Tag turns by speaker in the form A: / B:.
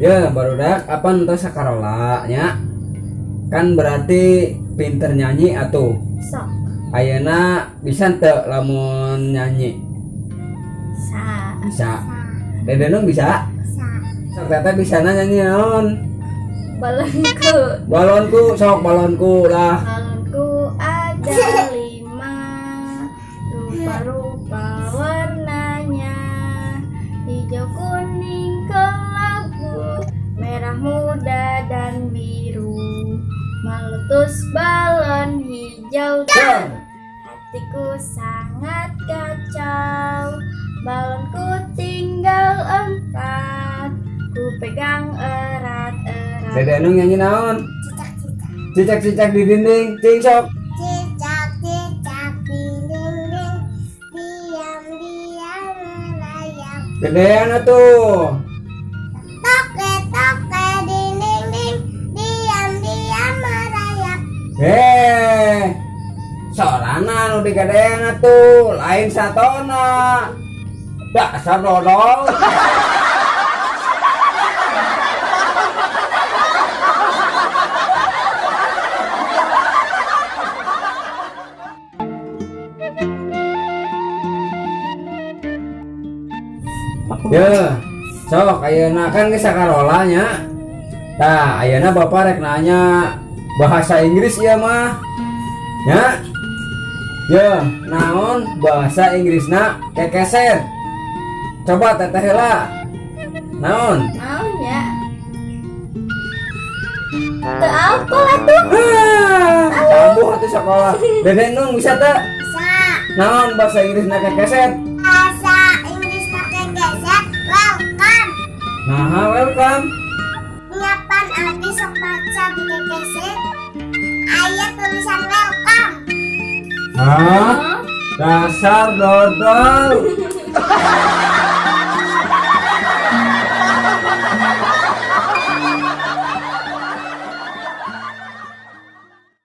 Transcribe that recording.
A: Ya baru dak apa entah sakarola nya? Kan berarti pinter nyanyi atau
B: sok.
A: Ayeuna bisa teu lamun nyanyi?
B: Sa
A: bisa. Dede Nung bisa?
B: Sa
A: sok teteh bisa nyanyi naon?
B: Balonku.
A: Balonku sok balonku lah
B: balonku ada lima. Rupa-rupa warnanya. Hijau kuning meletus balon hijau. Dan hatiku sangat kacau. Balonku tinggal empat. Ku pegang erat-erat.
A: Dede Nung nyanyi naon? Cicak-cicak di dinding. Cing sok
B: Cicak cicak di dinding. Diam diam melayang.
A: Gedean atuh Eh, sorana nu digedean atuh, lain satona. Dasar dodol. Ya, sok ayeuna kan geus sakarola nya. Tah, ayeuna Bapak rek nanya bahasa Inggris ya mah. Ya. Ya, naon bahasa Inggrisna kekeset. Coba teteh heula. Naon?
B: maunya Teu apa lah tuh
A: Ah, kambuh atuh sekolah. Dede Nung bisa teh?
B: bisa
A: Naon bahasa Inggrisna kekeset?
B: bahasa Inggris pakai geset welcome
A: Nah, welcome.
B: Nyapan abi sok baca di
A: Hah? Dasar dodol.